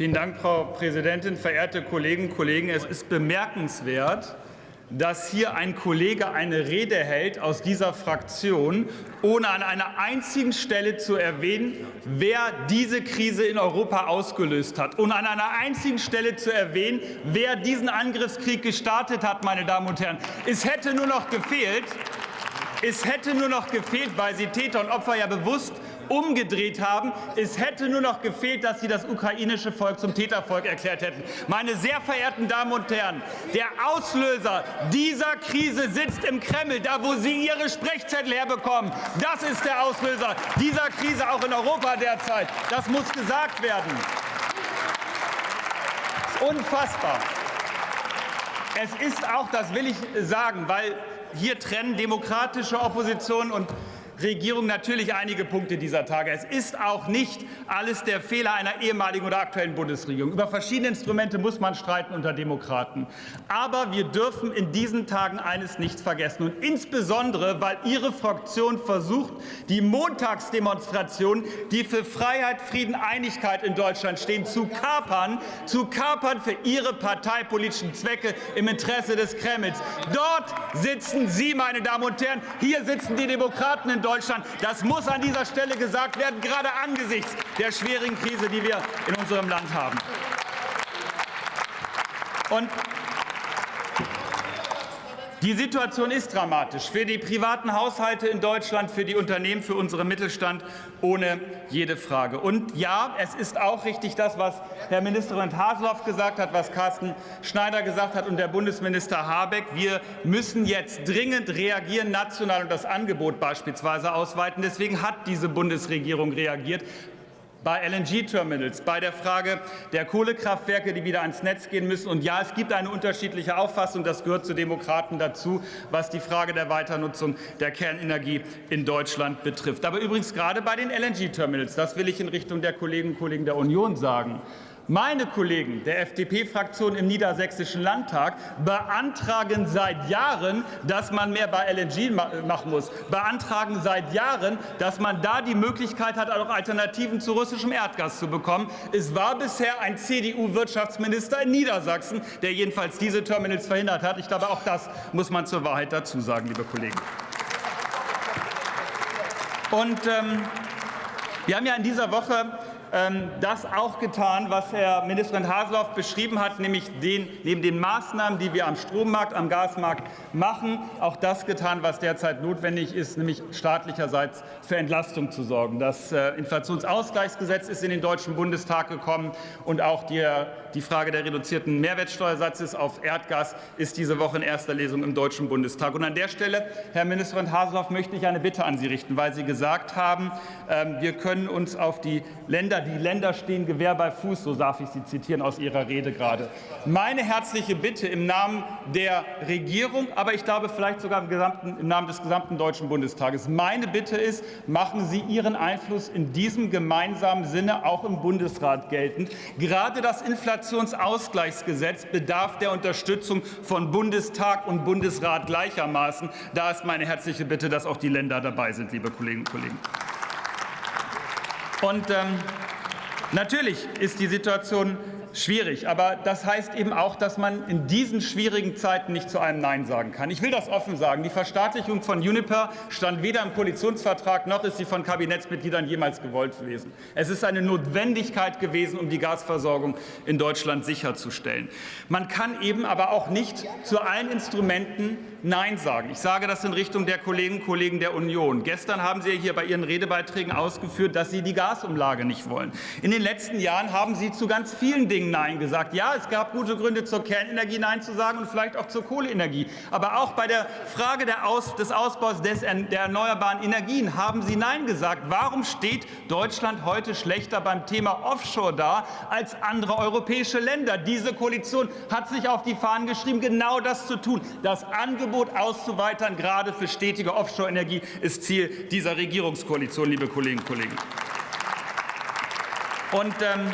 Vielen Dank, Frau Präsidentin. Verehrte Kolleginnen und Kollegen, es ist bemerkenswert, dass hier ein Kollege eine Rede hält aus dieser Fraktion, ohne an einer einzigen Stelle zu erwähnen, wer diese Krise in Europa ausgelöst hat, und an einer einzigen Stelle zu erwähnen, wer diesen Angriffskrieg gestartet hat, meine Damen und Herren. Es hätte nur noch gefehlt, es hätte nur noch gefehlt, weil Sie Täter und Opfer ja bewusst umgedreht haben. Es hätte nur noch gefehlt, dass Sie das ukrainische Volk zum Tätervolk erklärt hätten. Meine sehr verehrten Damen und Herren, der Auslöser dieser Krise sitzt im Kreml, da wo Sie Ihre Sprechzettel herbekommen. Das ist der Auslöser dieser Krise auch in Europa derzeit. Das muss gesagt werden. Unfassbar. Es ist auch, das will ich sagen, weil hier trennen demokratische Opposition und Regierung natürlich einige Punkte dieser Tage. Es ist auch nicht alles der Fehler einer ehemaligen oder aktuellen Bundesregierung. Über verschiedene Instrumente muss man streiten unter Demokraten. Aber wir dürfen in diesen Tagen eines nicht vergessen. Und insbesondere, weil Ihre Fraktion versucht, die Montagsdemonstrationen, die für Freiheit, Frieden, Einigkeit in Deutschland stehen, zu kapern, zu kapern für Ihre parteipolitischen Zwecke im Interesse des Kremls. Dort sitzen Sie, meine Damen und Herren. Hier sitzen die Demokraten in Deutschland. Deutschland. Das muss an dieser Stelle gesagt werden, gerade angesichts der schwierigen Krise, die wir in unserem Land haben. Und die Situation ist dramatisch für die privaten Haushalte in Deutschland, für die Unternehmen, für unseren Mittelstand, ohne jede Frage. Und ja, es ist auch richtig, das, was Herr Ministerpräsident Haseloff gesagt hat, was Carsten Schneider gesagt hat und der Bundesminister Habeck. Wir müssen jetzt dringend reagieren, national und das Angebot beispielsweise ausweiten. Deswegen hat diese Bundesregierung reagiert bei LNG-Terminals, bei der Frage der Kohlekraftwerke, die wieder ans Netz gehen müssen. Und ja, es gibt eine unterschiedliche Auffassung, das gehört zu Demokraten dazu, was die Frage der Weiternutzung der Kernenergie in Deutschland betrifft. Aber übrigens gerade bei den LNG-Terminals, das will ich in Richtung der Kolleginnen und Kollegen der Union sagen, meine Kollegen der FDP-Fraktion im Niedersächsischen Landtag beantragen seit Jahren, dass man mehr bei LNG machen muss, beantragen seit Jahren, dass man da die Möglichkeit hat, auch Alternativen zu russischem Erdgas zu bekommen. Es war bisher ein CDU-Wirtschaftsminister in Niedersachsen, der jedenfalls diese Terminals verhindert hat. Ich glaube, auch das muss man zur Wahrheit dazu sagen, liebe Kollegen. Und ähm, wir haben ja in dieser Woche das auch getan, was Herr Ministerpräsident Haseloff beschrieben hat, nämlich den, neben den Maßnahmen, die wir am Strommarkt, am Gasmarkt machen, auch das getan, was derzeit notwendig ist, nämlich staatlicherseits für Entlastung zu sorgen. Das äh, Inflationsausgleichsgesetz ist in den Deutschen Bundestag gekommen und auch die, die Frage der reduzierten Mehrwertsteuersatzes auf Erdgas ist diese Woche in erster Lesung im Deutschen Bundestag. Und an der Stelle, Herr Ministerpräsident Haseloff, möchte ich eine Bitte an Sie richten, weil Sie gesagt haben, ähm, wir können uns auf die Länder die Länder stehen Gewehr bei Fuß, so darf ich Sie zitieren aus Ihrer Rede gerade. Meine herzliche Bitte im Namen der Regierung, aber ich glaube vielleicht sogar im, gesamten, im Namen des gesamten Deutschen Bundestages. Meine Bitte ist, machen Sie Ihren Einfluss in diesem gemeinsamen Sinne auch im Bundesrat geltend. Gerade das Inflationsausgleichsgesetz bedarf der Unterstützung von Bundestag und Bundesrat gleichermaßen. Da ist meine herzliche Bitte, dass auch die Länder dabei sind, liebe Kolleginnen und Kollegen. Und ähm, Natürlich ist die Situation schwierig. Aber das heißt eben auch, dass man in diesen schwierigen Zeiten nicht zu einem Nein sagen kann. Ich will das offen sagen. Die Verstaatlichung von Uniper stand weder im Koalitionsvertrag noch ist sie von Kabinettsmitgliedern jemals gewollt gewesen. Es ist eine Notwendigkeit gewesen, um die Gasversorgung in Deutschland sicherzustellen. Man kann eben aber auch nicht zu allen Instrumenten Nein sagen. Ich sage das in Richtung der Kolleginnen und Kollegen der Union. Gestern haben Sie hier bei Ihren Redebeiträgen ausgeführt, dass Sie die Gasumlage nicht wollen. In den letzten Jahren haben Sie zu ganz vielen Dingen Dingen Nein gesagt. Ja, es gab gute Gründe, zur Kernenergie Nein zu sagen und vielleicht auch zur Kohleenergie. Aber auch bei der Frage Aus, des Ausbaus des, der erneuerbaren Energien haben Sie Nein gesagt. Warum steht Deutschland heute schlechter beim Thema Offshore da als andere europäische Länder? Diese Koalition hat sich auf die Fahnen geschrieben, genau das zu tun. Das Angebot auszuweitern, gerade für stetige Offshore-Energie, ist Ziel dieser Regierungskoalition, liebe Kolleginnen und Kollegen. Und ähm,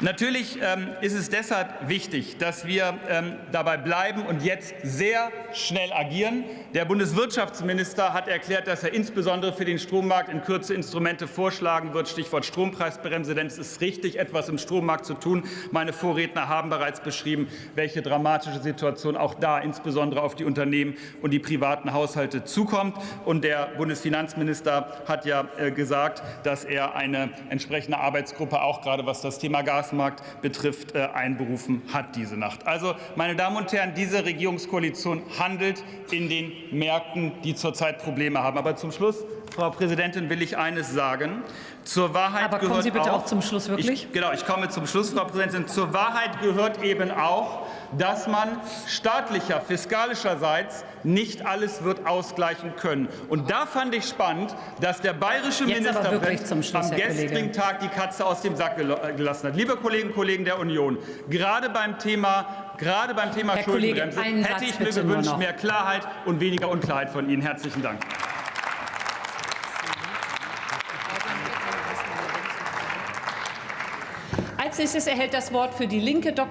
Natürlich ähm, ist es deshalb wichtig, dass wir ähm, dabei bleiben und jetzt sehr schnell agieren. Der Bundeswirtschaftsminister hat erklärt, dass er insbesondere für den Strommarkt in Kürze Instrumente vorschlagen wird, Stichwort Strompreisbremse. Denn es ist richtig, etwas im Strommarkt zu tun. Meine Vorredner haben bereits beschrieben, welche dramatische Situation auch da insbesondere auf die Unternehmen und die privaten Haushalte zukommt. Und der Bundesfinanzminister hat ja äh, gesagt, dass er eine entsprechende Arbeitsgruppe auch gerade was das Thema Gas Gasmarkt betrifft, äh, einberufen hat diese Nacht. Also, meine Damen und Herren, diese Regierungskoalition handelt in den Märkten, die zurzeit Probleme haben. Aber zum Schluss, Frau Präsidentin, will ich eines sagen. Zur Wahrheit Aber gehört kommen Sie bitte auch, auch zum Schluss wirklich? Ich, genau, ich komme zum Schluss, Frau Präsidentin. Zur Wahrheit gehört eben auch, dass man staatlicher, fiskalischerseits nicht alles wird ausgleichen können. Und da fand ich spannend, dass der bayerische Jetzt Ministerpräsident Schluss, am gestrigen Tag die Katze aus dem Sack gel- gelassen hat. Liebe Kolleginnen und Kollegen der Union, gerade beim Thema, gerade beim Thema Herr Kollege, Schuldenbremse einen hätte ich mir gewünscht, mehr Klarheit und weniger Unklarheit von Ihnen. Herzlichen Dank. Als nächstes erhält das Wort für die Linke Dr.